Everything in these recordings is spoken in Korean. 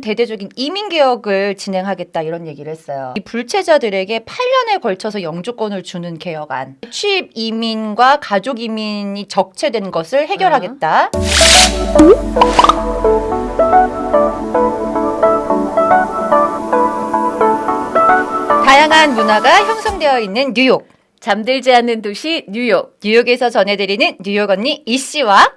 대대적인 이민 개혁을 진행하겠다 이런 얘기를 했어요. 이 불체자들에게 8년에 걸쳐서 영주권을 주는 개혁안. 취입 이민과 가족 이민이 적체된 것을 해결하겠다. 다양한 문화가 형성되어 있는 뉴욕. 잠들지 않는 도시 뉴욕. 뉴욕에서 전해드리는 뉴욕 언니 이 씨와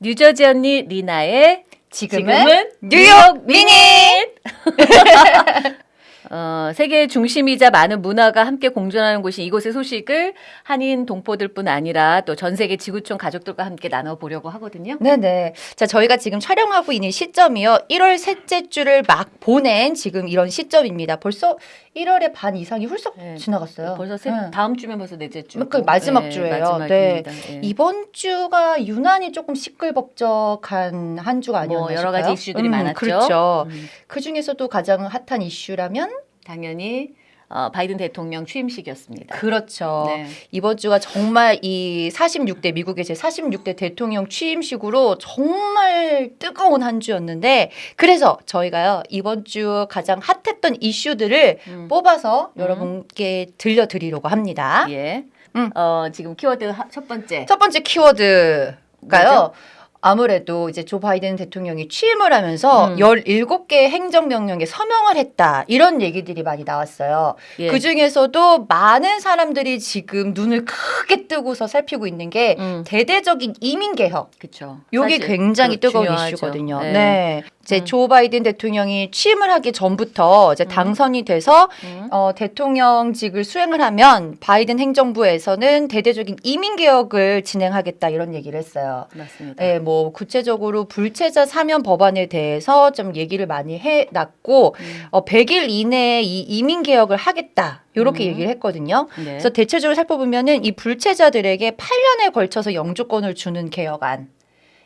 뉴저지 언니 리나의 지금은, 뉴욕 미닛! 어, 세계의 중심이자 많은 문화가 함께 공존하는 곳인 이곳의 소식을 한인 동포들뿐 아니라 또 전 세계 지구촌 가족들과 함께 나눠보려고 하거든요. 네네. 자, 저희가 지금 촬영하고 있는 시점이요. 1월 셋째 주를 막 보낸 지금 이런 시점입니다. 벌써 1월의 반 이상이 훌쩍 네. 지나갔어요. 벌써 세, 네. 다음 주면 벌써 넷째 주. 그러니까 마지막 주예요. 마지막입니다. 예. 이번 주가 유난히 조금 시끌벅적한 한 주가 아니었나 뭐 여러. 가지 이슈들이 음, 많았죠. 그렇죠. 음, 그 중에서도 가장 핫한 이슈라면 당연히 어, 바이든 대통령 취임식이었습니다. 그렇죠. 네. 이번 주가 정말 이 46대 미국의 제 46대 대통령 취임식으로 정말 뜨거운 한 주였는데 그래서 저희가요 이번 주 가장 핫했던 이슈들을 음. 뽑아서 음. 여러분께 들려드리려고 합니다. 예. 음. 어, 지금 키워드 하- 첫 번째. 첫 번째 키워드가요. 뭐죠? 아무래도 이제 조 바이든 대통령이 취임을 하면서 음. 17개 행정명령에 서명을 했다. 이런 얘기들이 많이 나왔어요. 예. 그 중에서도 많은 사람들이 지금 눈을 크게 뜨고서 살피고 있는 게 음, 대대적인 이민 개혁. 그렇죠. 요게 굉장히 뜨거운 중요하죠. 이슈거든요. 네. 네. 이제 음. 조 바이든 대통령이 취임을 하기 전부터 이제 음. 당선이 돼서 음. 어, 대통령직을 수행을 하면 바이든 행정부에서는 대대적인 이민 개혁을 진행하겠다 이런 얘기를 했어요. 맞습니다. 예, 뭐 구체적으로 불체자 사면 법안에 대해서 좀 얘기를 많이 해 놨고 음. 어, 100일 이내에 이 이민 개혁을 하겠다 이렇게 음. 얘기를 했거든요. 네. 그래서 대체적으로 살펴보면은 이 불체자들에게 8년에 걸쳐서 영주권을 주는 개혁안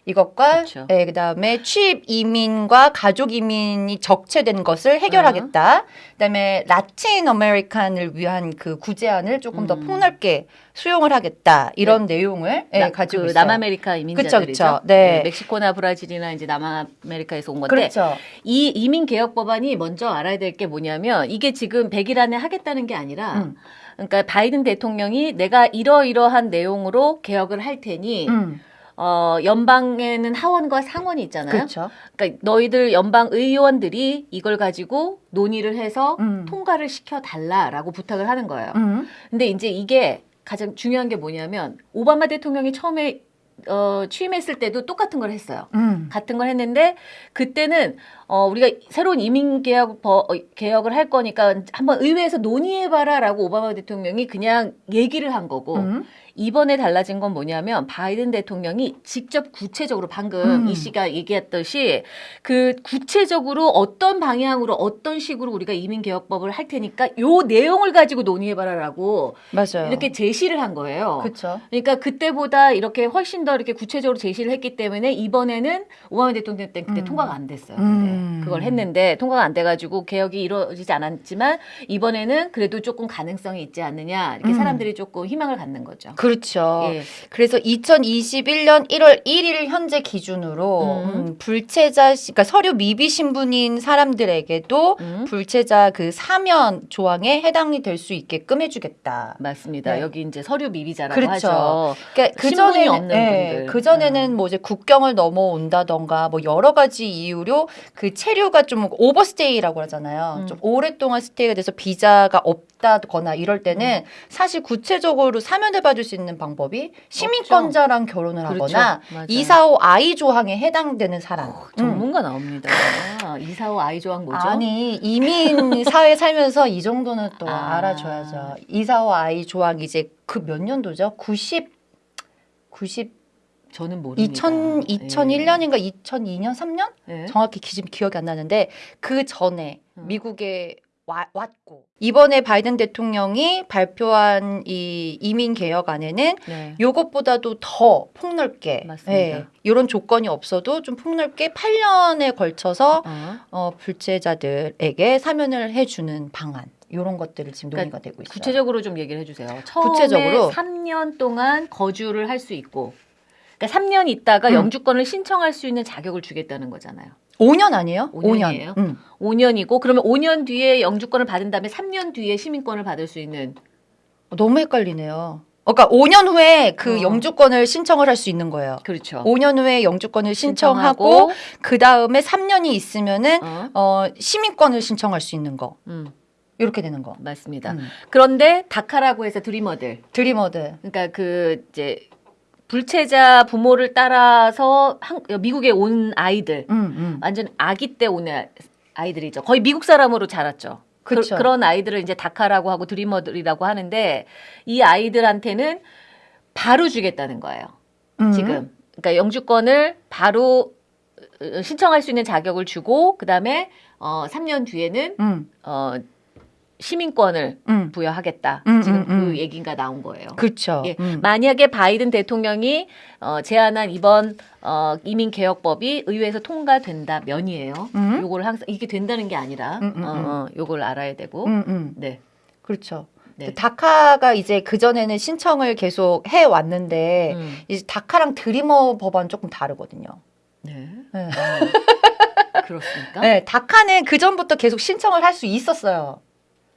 이것과 그렇죠. 예, 그다음에 취업 이민과 가족 이민이 적체된 것을 해결하겠다. 그다음에 라틴 아메리칸을 위한 그 구제안을 조금 더 음. 폭넓게 수용을 하겠다. 이런 내용을 예, 나- 가지고 그 있어요. 남아메리카 그쵸, 이민자들이죠. 그쵸. 네. 멕시코나 브라질이나 이제 남아메리카에서 온 건데 그렇죠. 이 이민 개혁 법안이 먼저 알아야 될 게 뭐냐면 이게 지금 100일 안에 하겠다는 게 아니라 음. 그러니까 바이든 대통령이 내가 이러이러한 내용으로 개혁을 할 테니 음, 어 연방에는 하원과 상원이 있잖아요. 그렇죠. 그러니까 너희들 연방 의원들이 이걸 가지고 논의를 해서 음. 통과를 시켜 달라라고 부탁을 하는 거예요. 음. 근데 이제 이게 가장 중요한 게 뭐냐면 오바마 대통령이 처음에 어, 취임했을 때도 똑같은 걸 했어요. 음. 같은 걸 했는데 그때는 어, 우리가 새로운 이민 개혁 버, 어, 개혁을 할 거니까 한번 의회에서 논의해봐라라고 오바마 대통령이 그냥 얘기를 한 거고 음. 이번에 달라진 건 뭐냐면 바이든 대통령이 직접 구체적으로 방금 음. 이 씨가 얘기했듯이 그 구체적으로 어떤 방향으로 어떤 식으로 우리가 이민 개혁법을 할 테니까 요 내용을 가지고 논의해봐라라고 맞아요. 이렇게 제시를 한 거예요. 그렇죠. 그러니까 그때보다 이렇게 훨씬 더 이렇게 구체적으로 제시를 했기 때문에 이번에는 오바마 대통령 때 그때 음. 통과가 안 됐어요. 근데 음. 그걸 했는데 통과가 안 돼가지고 개혁이 이루어지지 않았지만 이번에는 그래도 조금 가능성이 있지 않느냐 이렇게 음. 사람들이 조금 희망을 갖는 거죠. 그렇죠. 예. 그래서 2021년 1월 1일 현재 기준으로 음. 음, 불체자, 시- 그러니까 서류 미비 신분인 사람들에게도 음. 불체자 그 사면 조항에 해당이 될 수 있게끔 해주겠다. 맞습니다. 네. 여기 이제 서류 미비자라고 그렇죠. 하죠. 그러니까 그 전에 없는 분들. 그 전에는 뭐 이제 국경을 넘어온다던가 뭐 여러 가지 이유로 그 체류 가 좀 오버스테이라고 하잖아요. 음. 좀 오랫동안 스테이가 돼서 비자가 없다거나 이럴 때는 사실 구체적으로 사면을 받을 수 있는 방법이 시민권자랑 결혼을 그렇죠. 하거나. 이사오 아이 조항에 해당되는 사람. 음. 전문가 나옵니다. 이사오 아이 조항 뭐죠? 아니 이민 사회 살면서 이 정도는 또 아. 알아줘야죠. 이사오 아이 조항 이제 그 몇 년도죠? 90 90 저는 모릅니다. 2000 2001년인가 2002년 3년 예. 예. 정확히 기, 기억이 안 나는데 그 전에 음. 미국에 와, 왔고 이번에 바이든 대통령이 발표한 이 이민 개혁안에는 네. 요것보다도 더 폭넓게 맞습니다. 이런 조건이 없어도 좀 폭넓게 8년에 걸쳐서 어. 어, 불체자들에게 사면을 해주는 방안 이런 것들을 지금 그러니까 논의가 되고 있어요. 구체적으로 좀 얘기를 해주세요. 처음에 구체적으로? 3년 동안 거주를 할 수 있고, 그러니까 3년 있다가 음. 영주권을 신청할 수 있는 자격을 주겠다는 거잖아요. 5년 아니에요? 5년이에요? 5년. 음. 5년이고 그러면 5년 뒤에 영주권을 받은 다음에 3년 뒤에 시민권을 받을 수 있는 너무 헷갈리네요. 그러니까 5년 후에 그 어. 영주권을 신청을 할 수 있는 거예요. 그렇죠. 5년 후에 영주권을 신청하고 그 다음에 3년이 있으면은 어, 어, 시민권을 신청할 수 있는 거 음, 이렇게 되는 거. 맞습니다. 음. 그런데 다카라고 해서 드리머들 드리머드. 그러니까 그 이제 불체자 부모를 따라서 한, 미국에 온 아이들 음, 음. 완전 아기 때 온 아이들이죠. 거의 미국 사람으로 자랐죠. 그쵸. 그, 런 아이들을 이제 다카라고 하고 드리머들이라고 하는데 이 아이들한테는 바로 주겠다는 거예요. 음. 지금. 그러니까 영주권을 바로 어, 신청할 수 있는 자격을 주고 그다음에 어 3년 뒤에는 음, 어 시민권을 음. 부여하겠다. 음, 지금 음, 음. 그 얘기가 나온 거예요. 그렇죠. 예. 음. 만약에 바이든 대통령이 어, 제안한 이번 어, 이민 개혁법이 의회에서 통과된다면이에요. 음. 요거를 항상 이게 된다는 게 아니라 음, 음, 어, 어, 요걸 알아야 되고. 음, 음. 네. 그렇죠. 네. 다카가 이제 그 전에는 신청을 계속 해 왔는데 음. 이제 다카랑 드리머 법안 조금 다르거든요. 네. 네. 어, 그렇습니까? 네, 다카는 그 전부터 계속 신청을 할 수 있었어요.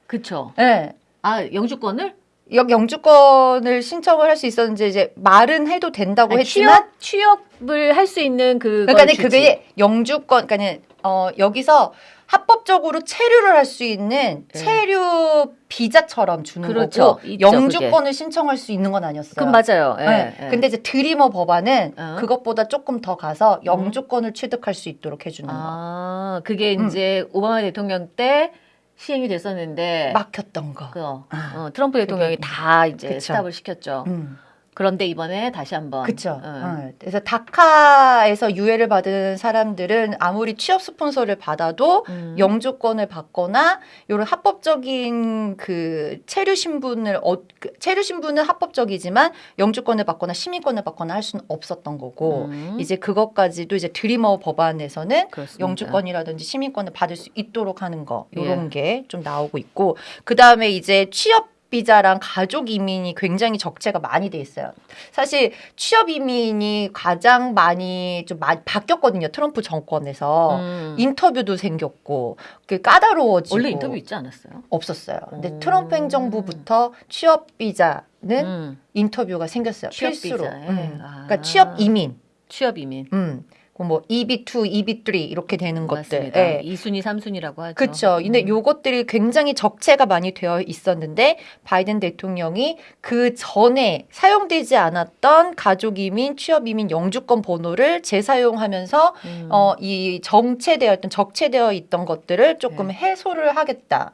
그렇죠. 네. 아 영주권을 역 영주권을 신청을 할 수 있었는데 이제 말은 해도 된다고 아니, 했지만 취업 취업을 할 수 있는 그 그러니까 는 그게 영주권 그러니까 는 어 여기서 합법적으로 체류를 할 수 있는 네. 체류 비자처럼 주는 그렇죠. 거고 있죠, 영주권을 신청할 수 있는 건 아니었어요. 그럼 맞아요. 예, 네. 예. 근데 이제 드리머 법안은 어. 그것보다 조금 더 가서 영주권을 취득할 수 있도록 해주는 거. 아 그게 음. 이제 오바마 대통령 때 시행이 됐었는데 막혔던 거. 그 어, 아, 트럼프 대통령이 그게- 다 이제 그쵸. 스탑을 시켰죠. 음. 그런데 이번에 다시 한번 그렇죠. 어. 그래서 다카에서 유예를 받은 사람들은 아무리 취업 스폰서를 받아도 음. 영주권을 받거나 이런 합법적인 그 체류 신분을 어, 그 체류 신분은 합법적이지만 영주권을 받거나 시민권을 받거나 할 수는 없었던 거고 음. 이제 그것까지도 이제 드리머 법안에서는 그렇습니다. 영주권이라든지 시민권을 받을 수 있도록 하는 거 예. 이런 게좀 나오고 있고 그 다음에 이제 취업 비자랑 가족 이민이 굉장히 적체가 많이 돼 있어요. 사실 취업 이민이 가장 많이 좀 많이 바뀌었거든요. 트럼프 정권에서 음. 인터뷰도 생겼고 그 까다로워지고 원래 인터뷰 있지 않았어요? 없었어요. 근데 음. 트럼프 행정부부터 취업 비자는 음. 인터뷰가 생겼어요. 취업 필수로. 음. 아. 그러니까 취업 이민. 취업 이민 음. 그뭐 EB2, EB3 이렇게 되는 것들. 맞습니다. 예. 2순위, 3순위라고 하죠. 그렇죠. 근데 음. 요것들이 굉장히 적체가 많이 되어 있었는데 바이든 대통령이 그 전에 사용되지 않았던 가족 이민, 취업 이민 영주권 번호를 재사용하면서 음. 어 이 정체되어 있던 적체되어 있던 것들을 조금 네. 해소를 하겠다.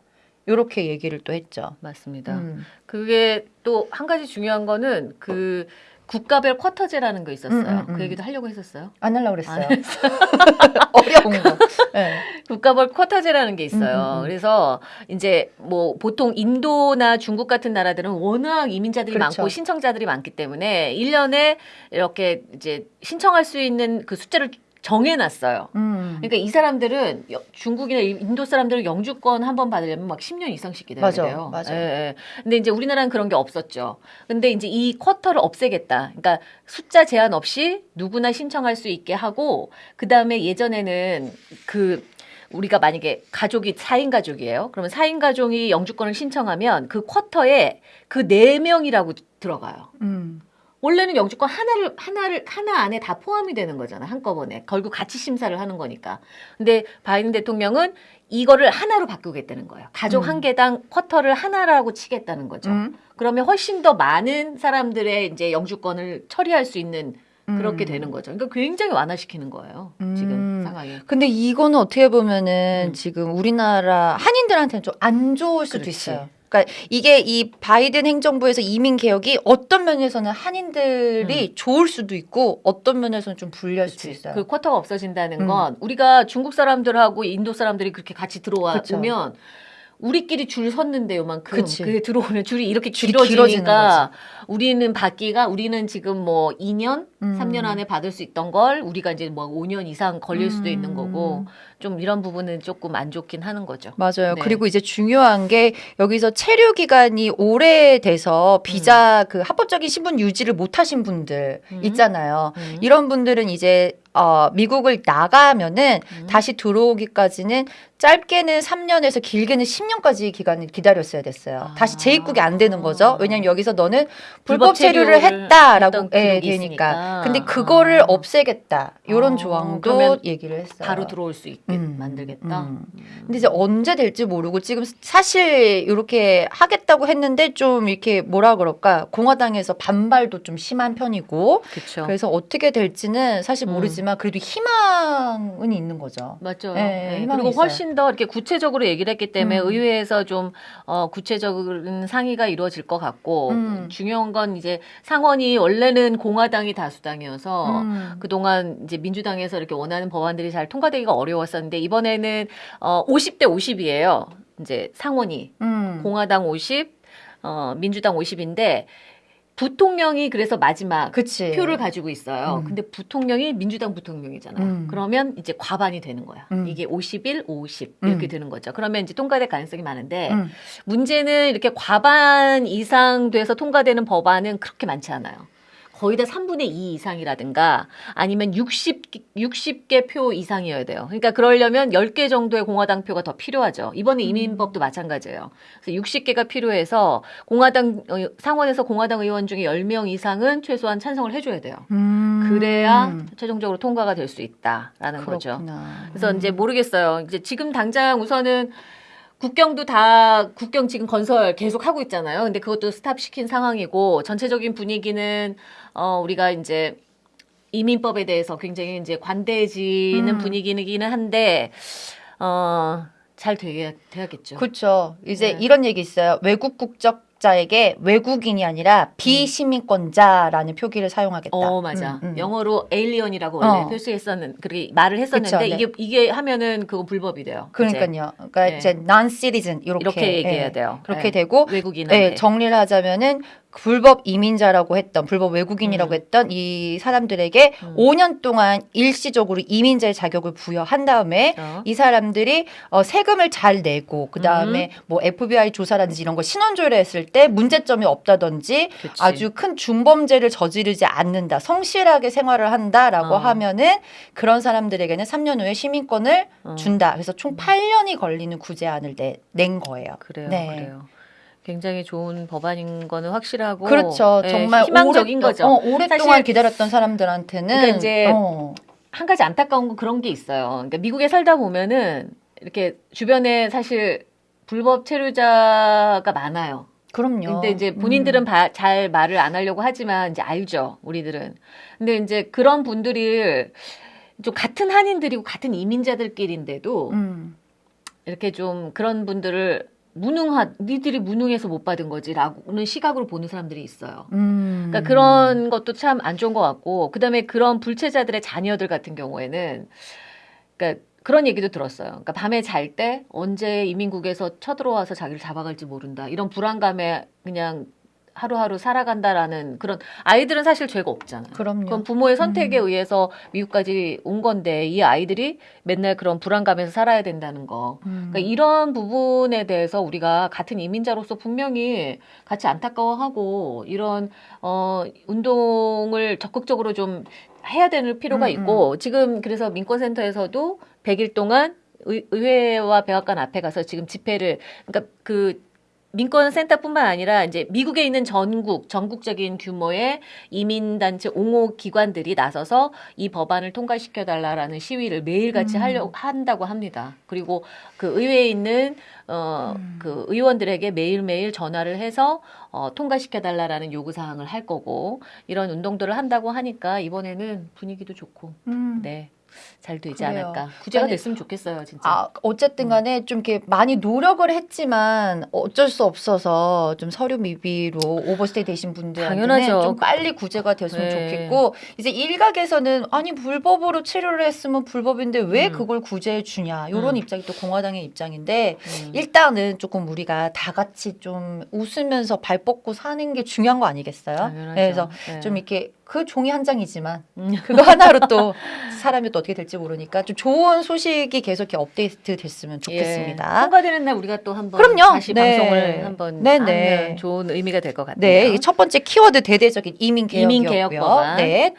요렇게 얘기를 또 했죠. 맞습니다. 음. 그게 또 한 가지 중요한 거는 그 국가별 쿼터제라는 거 있었어요. 음, 음, 음. 그 얘기도 하려고 했었어요. 안 하려고 그랬어요. 안 어려운 거. 네. 국가별 쿼터제라는 게 있어요. 음, 음, 음. 그래서 이제 뭐 보통 인도나 중국 같은 나라들은 워낙 이민자들이 그렇죠. 많고 신청자들이 많기 때문에 1년에 이렇게 이제 신청할 수 있는 그 숫자를 정해놨어요. 음. 그러니까 이 사람들은 여- 중국이나 인도 사람들은 영주권 한 번 받으려면 막 10년 이상씩 기다려야 맞아, 돼요. 맞아. 예, 예. 근데 이제 우리나라는 그런 게 없었죠. 근데 이제 이 쿼터를 없애겠다. 그러니까 숫자 제한 없이 누구나 신청할 수 있게 하고 그 다음에 예전에는 그 우리가 만약에 가족이 4인 가족이에요. 그러면 4인 가족이 영주권을 신청하면 그 쿼터에 그 4명이라고 들어가요. 음. 원래는 영주권 하나를 하나를 하나 안에 다 포함이 되는 거잖아 한꺼번에 결국 같이 심사를 하는 거니까 근데 바이든 대통령은 이거를 하나로 바꾸겠다는 거예요 가족 음. 한 개당 쿼터를 하나라고 치겠다는 거죠 음. 그러면 훨씬 더 많은 사람들의 이제 영주권을 처리할 수 있는 그렇게 음. 되는 거죠 그러니까 굉장히 완화시키는 거예요 음. 지금 상황이 근데 이거는 어떻게 보면은 음. 지금 우리나라 한인들한테는 좀 안 좋을 수도 그렇지. 있어요. 그러니까 이게 이 바이든 행정부에서 이민 개혁이 어떤 면에서는 한인들이 좋을 수도 있고 어떤 면에서는 좀 불리할 수도 음. 그치. 있어요. 그 쿼터가 없어진다는 음. 건 우리가 중국 사람들하고 인도 사람들이 그렇게 같이 들어와 그쵸. 오면 우리끼리 줄 섰는데 요만큼 그치. 그게 들어오면 줄이 이렇게 줄이 길어지니까 우리는 받기가 우리는 지금 뭐 2년, 음. 3년 안에 받을 수 있던 걸 우리가 이제 뭐 5년 이상 걸릴 수도 있는 음. 거고 좀 이런 부분은 조금 안 좋긴 하는 거죠. 맞아요. 네. 그리고 이제 중요한 게 여기서 체류 기간이 오래돼서 비자 그 합법적인 신분 유지를 못 하신 분들 음. 있잖아요. 음. 이런 분들은 이제 어, 미국을 나가면은 음. 다시 들어오기까지는 짧게는 3년에서 길게는 10년까지 기간을 기다렸어야 됐어요. 아. 다시 재입국이 안 되는 거죠. 왜냐면 여기서 너는 불법 불법 체류를 했다라고 예, 되니까. 근데 그거를 아. 없애겠다. 이런 어, 조항도 얘기를 했어요. 바로 들어올 수 있게 음, 만들겠다. 음. 근데 이제 언제 될지 모르고 지금 사실 이렇게 하겠다고 했는데 좀 이렇게 뭐라 그럴까 공화당에서 반발도 좀 심한 편이고 그렇죠. 그래서 어떻게 될지는 사실 음. 모르지만 그래도 희망은 있는 거죠. 맞죠. 네, 네. 희망이 그리고 있어요. 훨씬 더 이렇게 구체적으로 얘기를 했기 때문에 음. 의회에서 좀 어, 구체적인 상의가 이루어질 것 같고 음. 중요한 건 이제 상원이 원래는 공화당이 다수 당이어서 음. 그동안 이제 민주당에서 이렇게 원하는 법안들이 잘 통과되기가 어려웠었는데 이번에는 어 50대 50이에요. 이제 상원이 음. 공화당 50, 어 민주당 50인데 부통령이 그래서 마지막 그치. 표를 가지고 있어요. 음. 근데 부통령이 민주당 부통령이잖아요. 음. 그러면 이제 과반이 되는 거야. 음. 이게 51, 50 이렇게 음. 되는 거죠. 그러면 이제 통과될 가능성이 많은데 음. 문제는 이렇게 과반 이상 돼서 통과되는 법안은 그렇게 많지 않아요. 거의 다 3분의 2 이상이라든가 아니면 60, 60개 표 이상이어야 돼요. 그러니까 그러려면 10개 정도의 공화당 표가 더 필요하죠. 이번에 이민법도 마찬가지예요. 그래서 60개가 필요해서 공화당, 어, 상원에서 공화당 의원 중에 10명 이상은 최소한 찬성을 해줘야 돼요. 음. 그래야 최종적으로 통과가 될 수 있다라는 거죠. 그렇구나. 그래서 음. 이제 모르겠어요. 이제 지금 당장 우선은 국경도 다 국경 지금 건설 계속 하고 있잖아요. 근데 그것도 stop 시킨 상황이고 전체적인 분위기는 어 우리가 이제 이민법에 대해서 굉장히 이제 관대해지는 음. 분위기이기는 한데 어 잘 되게 돼야겠죠. 그렇죠. 이제 네. 이런 얘기 있어요. 외국 국적 자에게 외국인이 아니라 비시민권자라는 표기를 사용하겠다. 어 맞아. 음, 음. 영어로 alien이라고 원래 어. 표시했었는 그렇게 말을 했었는데 그쵸, 네. 이게 이게 하면은 그거 불법이 돼요. 그러니까요. 그러니까 네. 이제 non-citizen 이렇게, 이렇게 얘기해야 예, 돼요. 그렇게 네. 되고 외국인한테. 네, 정리를 하자면은 불법 이민자라고 했던 불법 외국인이라고 음. 했던 이 사람들에게 음. 5년 동안 일시적으로 이민자의 자격을 부여한 다음에 그렇죠. 이 사람들이 어, 세금을 잘 내고 그 다음에 음. 뭐 FBI 조사라든지 이런 거 신원 조회를 했을 때 문제점이 없다든지 그치. 아주 큰 중범죄를 저지르지 않는다 성실하게 생활을 한다라고 어. 하면은 그런 사람들에게는 3년 후에 시민권을 어. 준다. 그래서 총 8년이 걸리는 구제안을 내, 낸 거예요. 그래요. 네. 그래요. 굉장히 좋은 법안인 거는 확실하고 그렇죠. 예, 정말 희망적인 오랫- 거죠. 어, 오랫동안 사실 기다렸던 사람들한테는 그러니까 이제 어, 한 가지 안타까운 건 그런 게 있어요. 그러니까 미국에 살다 보면은 이렇게 주변에 사실 불법 체류자가 많아요. 그럼요. 근데 이제 본인들은 음. 바- 잘 말을 안 하려고 하지만 이제 알죠. 우리들은. 근데 이제 그런 분들이 좀 같은 한인들이고 같은 이민자들끼리인데도 음. 이렇게 좀 그런 분들을 무능하 니들이 무능해서 못 받은 거지라고는 시각으로 보는 사람들이 있어요. 음. 그러니까 그런 것도 참 안 좋은 것 같고 그다음에 그런 불체자들의 자녀들 같은 경우에는 그러니까 그런 얘기도 들었어요. 그러니까 밤에 잘 때 언제 이민국에서 쳐들어와서 자기를 잡아갈지 모른다. 이런 불안감에 그냥 하루하루 살아간다라는 그런 아이들은 사실 죄가 없잖아요. 그럼요. 그건 부모의 선택에 음. 의해서 미국까지 온 건데 이 아이들이 맨날 그런 불안감에서 살아야 된다는 거. 음. 그러니까 이런 부분에 대해서 우리가 같은 이민자로서 분명히 같이 안타까워하고 이런 어 운동을 적극적으로 좀 해야 되는 필요가 음, 있고 지금 그래서 민권센터에서도 100일 동안 의, 의회와 백악관 앞에 가서 지금 집회를 그러니까 그 민권센터뿐만 아니라 이제 미국에 있는 전국 전국적인 규모의 이민단체 옹호 기관들이 나서서 이 법안을 통과시켜 달라라는 시위를 매일같이 음. 하려 한다고 합니다. 그리고 그 의회에 있는 어 음. 그 의원들에게 매일매일 전화를 해서 어 통과시켜 달라라는 요구 사항을 할 거고 이런 운동들을 한다고 하니까 이번에는 분위기도 좋고 음. 네. 잘 되지 그래요. 않을까. 구제가 아니, 됐으면 좋겠어요, 진짜. 아, 어쨌든 간에 좀 이렇게 많이 노력을 했지만 어쩔 수 없어서 좀 서류 미비로 오버스테이 되신 분들한테는 당연하죠. 좀 빨리 구제가 됐으면 네. 좋겠고 이제 일각에서는 아니 불법으로 치료를 했으면 불법인데 왜 음. 그걸 구제해 주냐 이런 음. 입장이 또 공화당의 입장인데 음. 일단은 조금 우리가 다 같이 좀 웃으면서 발 뻗고 사는 게 중요한 거 아니겠어요? 당연하죠. 그래서 네. 좀 이렇게 그 종이 한 장이지만 음. 그거 하나로 또 사람이 또 어떻게 될지 모르니까 좀 좋은 소식이 계속 이렇게 업데이트 됐으면 좋겠습니다. 예. 통과되는 날 우리가 또 한번 그럼요. 다시 네. 방송을 한번 네, 네. 좋은 의미가 될 것 같아요. 네, 이첫 번째 키워드 대대적인 이민 개혁이었고요. 이민 개혁. 네.